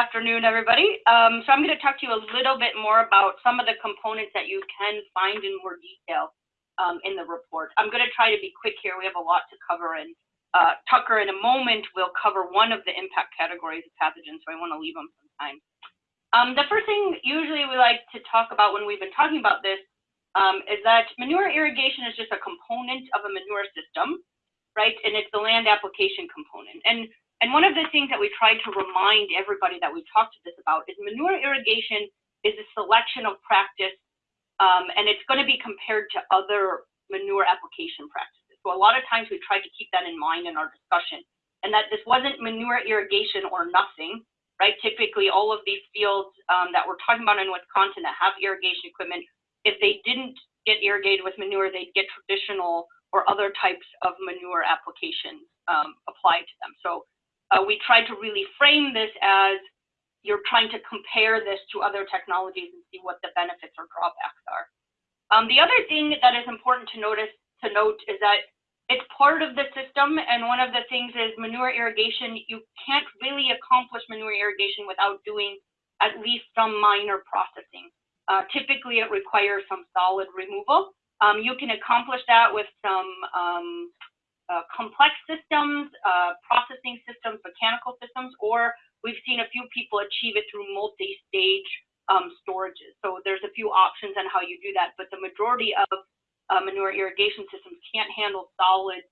afternoon, everybody. Um, so I'm going to talk to you a little bit more about some of the components that you can find in more detail um, in the report. I'm going to try to be quick here. We have a lot to cover, and uh, Tucker in a moment will cover one of the impact categories of pathogens, so I want to leave them some time. Um, the first thing usually we like to talk about when we've been talking about this um, is that manure irrigation is just a component of a manure system, right? And it's the land application component. And and one of the things that we try to remind everybody that we talked to this about is manure irrigation is a selection of practice, um, and it's going to be compared to other manure application practices. So a lot of times we try to keep that in mind in our discussion, and that this wasn't manure irrigation or nothing, right? Typically, all of these fields um, that we're talking about in Wisconsin that have irrigation equipment, if they didn't get irrigated with manure, they'd get traditional or other types of manure applications um, applied to them. So uh, we try to really frame this as you're trying to compare this to other technologies and see what the benefits or drawbacks are. Um, the other thing that is important to notice to note is that it's part of the system, and one of the things is manure irrigation. You can't really accomplish manure irrigation without doing at least some minor processing. Uh, typically, it requires some solid removal. Um, you can accomplish that with some um, uh, complex systems, uh, processing systems, mechanical systems, or we've seen a few people achieve it through multi-stage um, storages. So there's a few options on how you do that, but the majority of uh, manure irrigation systems can't handle solids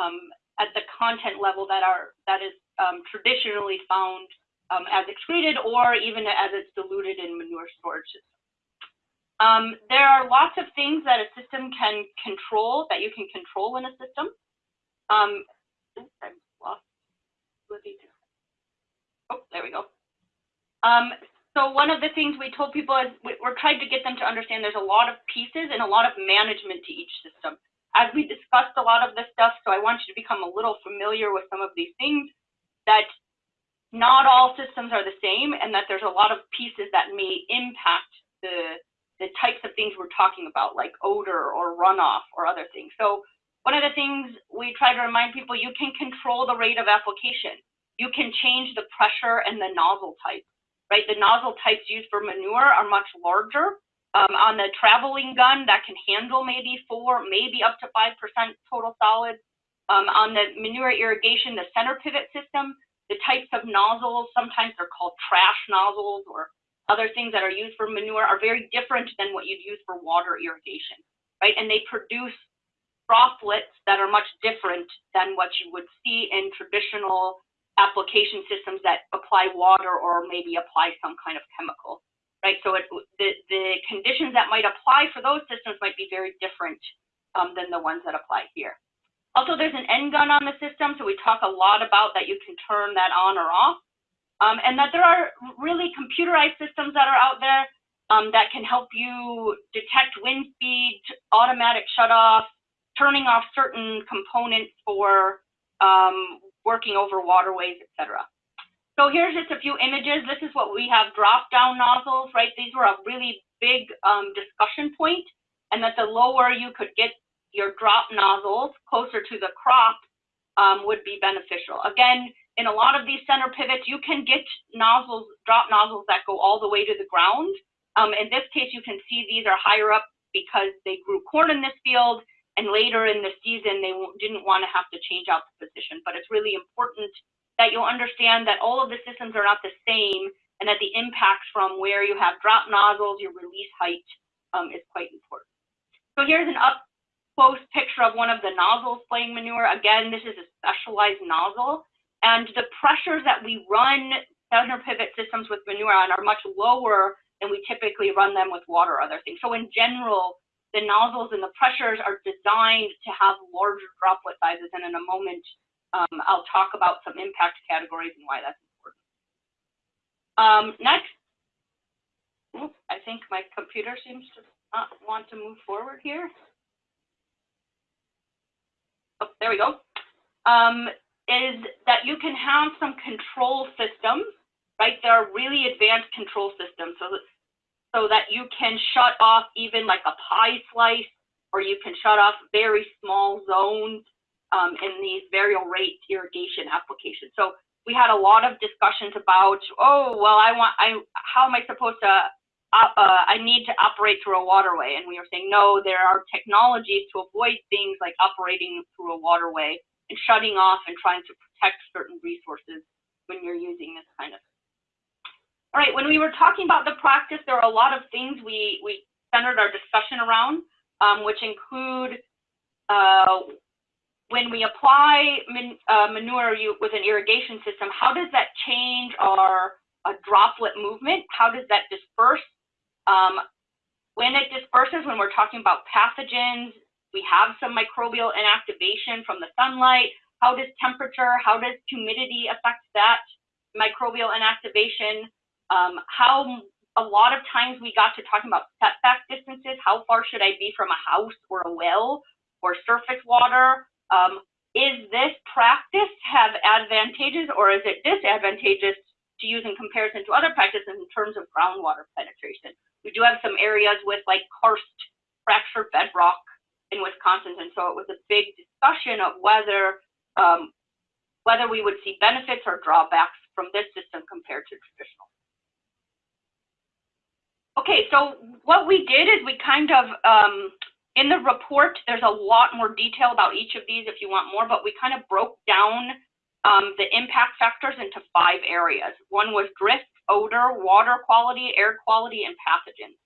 um, at the content level that are that is um, traditionally found um, as excreted or even as it's diluted in manure storage systems. Um, there are lots of things that a system can control, that you can control in a system. Um, I lost Oh, there we go. Um, so one of the things we told people is we, we're trying to get them to understand there's a lot of pieces and a lot of management to each system. As we discussed a lot of this stuff, so I want you to become a little familiar with some of these things, that not all systems are the same and that there's a lot of pieces that may impact the, the types of things we're talking about, like odor or runoff or other things. So one of the things we try to remind people, you can control the rate of application. You can change the pressure and the nozzle type, right? The nozzle types used for manure are much larger. Um, on the traveling gun, that can handle maybe four, maybe up to 5% total solids. Um, on the manure irrigation, the center pivot system, the types of nozzles, sometimes they're called trash nozzles or other things that are used for manure are very different than what you'd use for water irrigation, right? And they produce droplets that are much different than what you would see in traditional application systems that apply water or maybe apply some kind of chemical, right? So it, the, the conditions that might apply for those systems might be very different um, than the ones that apply here. Also, there's an end gun on the system, so we talk a lot about that you can turn that on or off, um, and that there are really computerized systems that are out there um, that can help you detect wind speed, automatic shut-off, turning off certain components for um, working over waterways, etc. So here's just a few images. This is what we have drop-down nozzles, right? These were a really big um, discussion point, and that the lower you could get your drop nozzles closer to the crop um, would be beneficial. Again, in a lot of these center pivots, you can get nozzles, drop nozzles that go all the way to the ground. Um, in this case, you can see these are higher up because they grew corn in this field and later in the season they didn't want to have to change out the position. But it's really important that you'll understand that all of the systems are not the same and that the impacts from where you have drop nozzles, your release height um, is quite important. So here's an up close picture of one of the nozzles playing manure. Again, this is a specialized nozzle. And the pressures that we run center pivot systems with manure on are much lower than we typically run them with water or other things. So in general, the nozzles and the pressures are designed to have larger droplet sizes. And in a moment, um, I'll talk about some impact categories and why that's important. Um, next, I think my computer seems to not want to move forward here. Oh, there we go. Um, is that you can have some control systems, right? There are really advanced control systems. So so that you can shut off even like a pie slice, or you can shut off very small zones um, in these variable rate irrigation applications. So we had a lot of discussions about, oh, well, I want, I, how am I supposed to, uh, uh, I need to operate through a waterway. And we were saying, no, there are technologies to avoid things like operating through a waterway and shutting off and trying to protect certain resources when you're using this kind of. Right, when we were talking about the practice, there are a lot of things we, we centered our discussion around, um, which include uh, when we apply man, uh, manure with an irrigation system, how does that change our uh, droplet movement? How does that disperse? Um, when it disperses, when we're talking about pathogens, we have some microbial inactivation from the sunlight. How does temperature, how does humidity affect that microbial inactivation? Um, how a lot of times we got to talking about setback distances. How far should I be from a house or a well or surface water? Um, is this practice have advantages or is it disadvantageous to use in comparison to other practices in terms of groundwater penetration? We do have some areas with like karst, fractured bedrock in Wisconsin, and so it was a big discussion of whether um, whether we would see benefits or drawbacks from this system compared to. Okay, so what we did is we kind of um, in the report, there's a lot more detail about each of these if you want more, but we kind of broke down um, the impact factors into five areas. One was drift, odor, water quality, air quality, and pathogens.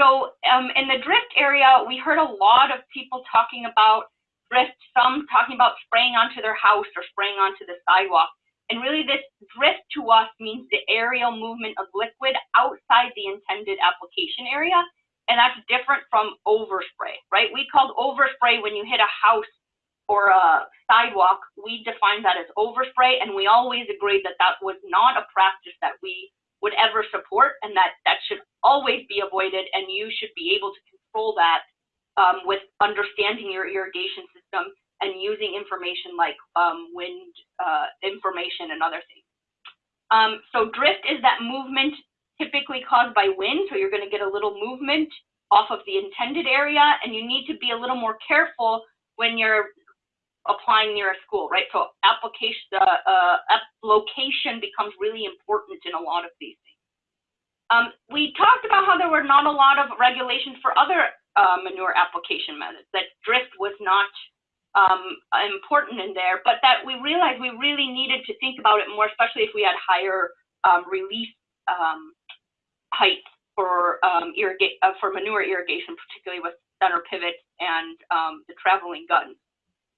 So um, in the drift area, we heard a lot of people talking about drift, some talking about spraying onto their house or spraying onto the sidewalk. And really this drift to us means the aerial movement of liquid outside the intended application area and that's different from overspray, right? We called overspray when you hit a house or a sidewalk, we defined that as overspray, and we always agreed that that was not a practice that we would ever support, and that that should always be avoided, and you should be able to control that um, with understanding your irrigation system and using information like um, wind uh, information and other things. Um, so drift is that movement typically caused by wind, so you're going to get a little movement off of the intended area, and you need to be a little more careful when you're applying near a school, right? So application, uh, uh, location becomes really important in a lot of these things. Um, we talked about how there were not a lot of regulations for other uh, manure application methods, that drift was not um, important in there, but that we realized we really needed to think about it more, especially if we had higher um, release um, height for um, uh, for manure irrigation, particularly with center pivots and um, the traveling guns.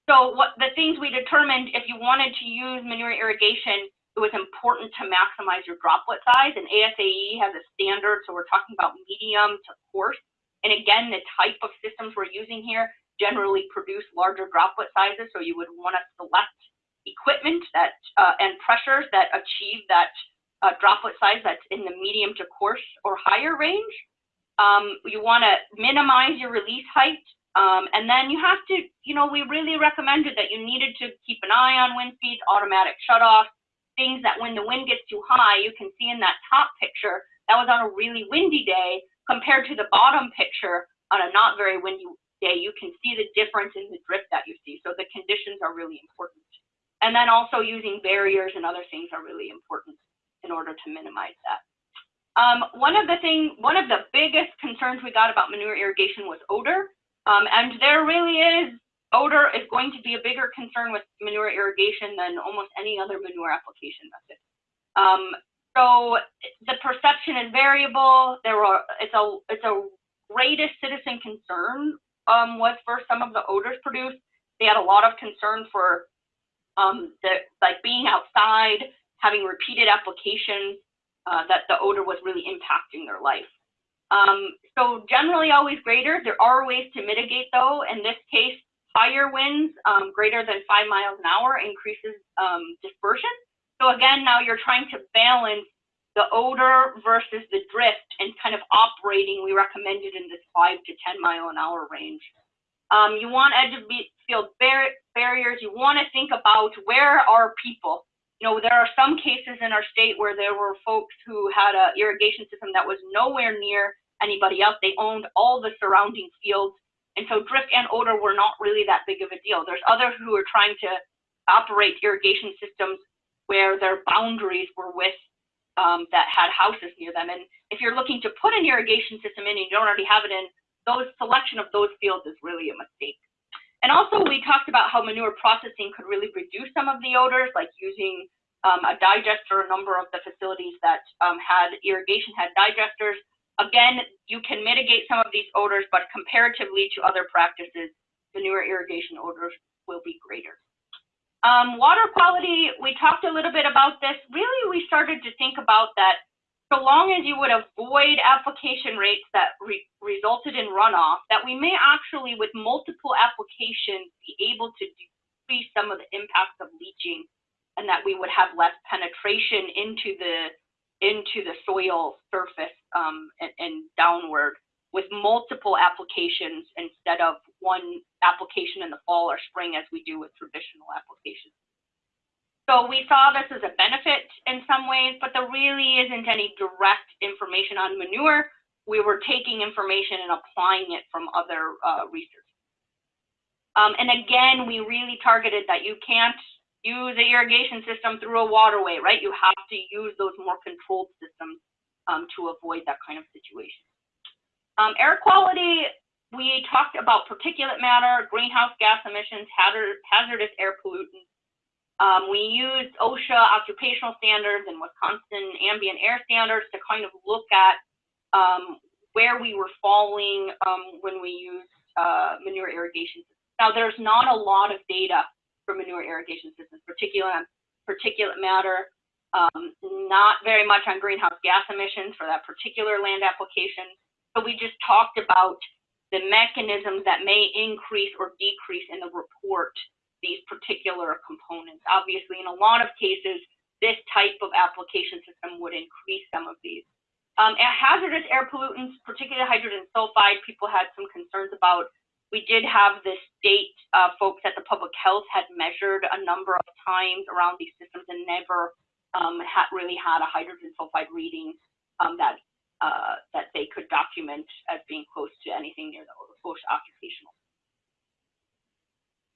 So what the things we determined, if you wanted to use manure irrigation, it was important to maximize your droplet size. And ASAE has a standard, so we're talking about medium to coarse. And again, the type of systems we're using here generally produce larger droplet sizes, so you would want to select equipment that uh, and pressures that achieve that uh, droplet size that's in the medium to coarse or higher range. Um, you want to minimize your release height. Um, and then you have to, you know, we really recommended that you needed to keep an eye on wind speeds, automatic shutoff, things that when the wind gets too high, you can see in that top picture, that was on a really windy day compared to the bottom picture on a not very windy day, you can see the difference in the drift that you see. So the conditions are really important. And then also using barriers and other things are really important in order to minimize that. Um, one of the thing, one of the biggest concerns we got about manure irrigation was odor. Um, and there really is, odor is going to be a bigger concern with manure irrigation than almost any other manure application method. Um, so the perception is variable. There are, it's a, it's a greatest citizen concern um, was for some of the odors produced. They had a lot of concern for um, the, like being outside, having repeated applications, uh, that the odor was really impacting their life. Um, so generally always greater. There are ways to mitigate though. In this case, higher winds um, greater than five miles an hour increases um, dispersion. So again, now you're trying to balance the odor versus the drift and kind of operating, we recommended in this five to 10 mile an hour range. Um, you want edge of field bar barriers. You want to think about where are people? you know, there are some cases in our state where there were folks who had a irrigation system that was nowhere near anybody else. They owned all the surrounding fields. And so drift and odor were not really that big of a deal. There's others who are trying to operate irrigation systems where their boundaries were with um, that had houses near them. And if you're looking to put an irrigation system in and you don't already have it in, those selection of those fields is really a mistake. And also we talked about how manure processing could really reduce some of the odors, like using um, a digester, a number of the facilities that um, had irrigation had digesters. Again, you can mitigate some of these odors, but comparatively to other practices, manure irrigation odors will be greater. Um, water quality, we talked a little bit about this. Really, we started to think about that so long as you would avoid application rates that re resulted in runoff, that we may actually, with multiple applications, be able to decrease some of the impacts of leaching and that we would have less penetration into the into the soil surface um, and, and downward with multiple applications instead of one application in the fall or spring as we do with traditional applications. So we saw this as a benefit in some ways, but there really isn't any direct information on manure. We were taking information and applying it from other uh, research. Um, and again, we really targeted that you can't use the irrigation system through a waterway, right? You have to use those more controlled systems um, to avoid that kind of situation. Um, air quality, we talked about particulate matter, greenhouse gas emissions, hazardous air pollutants. Um, we used OSHA occupational standards and Wisconsin ambient air standards to kind of look at um, where we were falling um, when we used uh, manure irrigation. Now, there's not a lot of data for manure irrigation systems, particularly on particulate matter, um, not very much on greenhouse gas emissions for that particular land application. So we just talked about the mechanisms that may increase or decrease in the report these particular components. Obviously, in a lot of cases, this type of application system would increase some of these. Um, hazardous air pollutants, particularly hydrogen sulfide, people had some concerns about. We did have the state uh, folks at the public health had measured a number of times around these systems and never um, had really had a hydrogen sulfide reading um, that uh, that they could document as being close to anything near the OSHA occupational.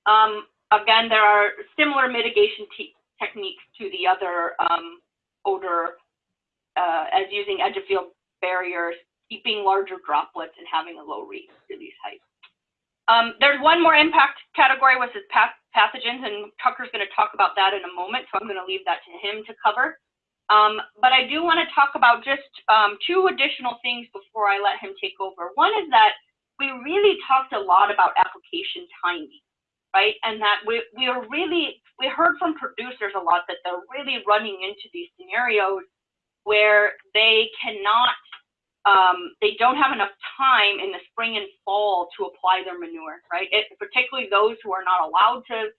Um, again, there are similar mitigation techniques to the other um, odor uh, as using edge of field barriers, keeping larger droplets, and having a low release height. Um, there's one more impact category, which is pathogens, and Tucker's going to talk about that in a moment, so I'm going to leave that to him to cover. Um, but I do want to talk about just um, two additional things before I let him take over. One is that we really talked a lot about application timing, right? And that we, we are really, we heard from producers a lot that they're really running into these scenarios where they cannot, um, they don't have enough time in the spring and fall to apply their manure, right? It, particularly those who are not allowed to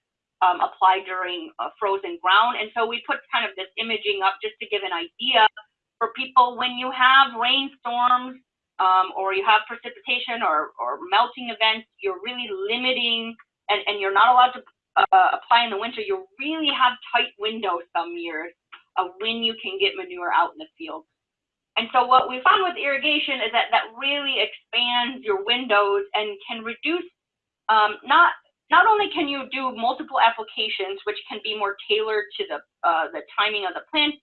um, apply during a frozen ground. And so we put kind of this imaging up just to give an idea for people when you have rainstorms um, or you have precipitation or, or melting events, you're really limiting and, and you're not allowed to uh, apply in the winter. You really have tight windows some years of when you can get manure out in the field. And so what we found with irrigation is that that really expands your windows and can reduce um, not not only can you do multiple applications, which can be more tailored to the, uh, the timing of the plant,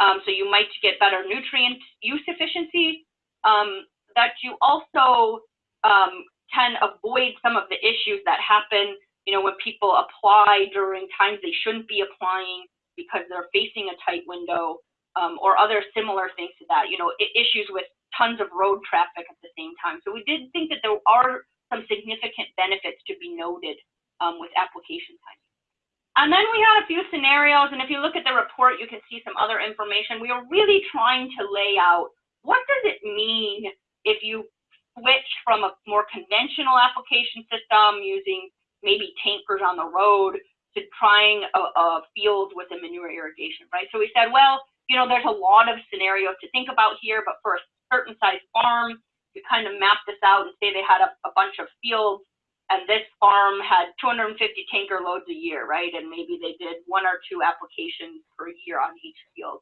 um, so you might get better nutrient use efficiency, um, that you also um, can avoid some of the issues that happen, you know, when people apply during times they shouldn't be applying because they're facing a tight window, um, or other similar things to that, you know, issues with tons of road traffic at the same time. So we did think that there are some significant benefits to be noted um, with application timing. And then we had a few scenarios, and if you look at the report, you can see some other information. We are really trying to lay out what does it mean if you switch from a more conventional application system using maybe tankers on the road to trying a, a field with a manure irrigation, right? So we said, well, you know, there's a lot of scenarios to think about here, but for a certain size farm, you kind of map this out and say they had a, a bunch of fields and this farm had 250 tanker loads a year, right? And maybe they did one or two applications per year on each field.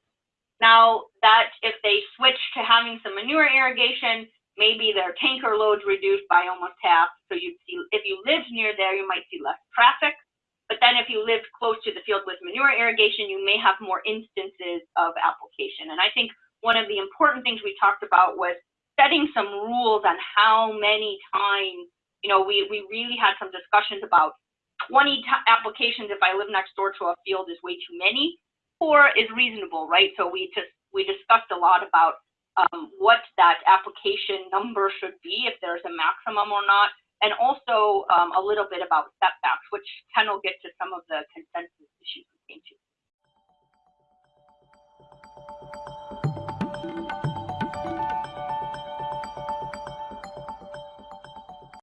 Now that if they switch to having some manure irrigation, maybe their tanker loads reduced by almost half. So you'd see, if you lived near there, you might see less traffic But then if you lived close to the field with manure irrigation, you may have more instances of application. And I think one of the important things we talked about was setting some rules on how many times, you know, we, we really had some discussions about 20 applications if I live next door to a field is way too many, or is reasonable, right? So we just, we discussed a lot about um, what that application number should be, if there's a maximum or not, and also um, a little bit about setbacks, which Ken will get to some of the consensus issues we came to.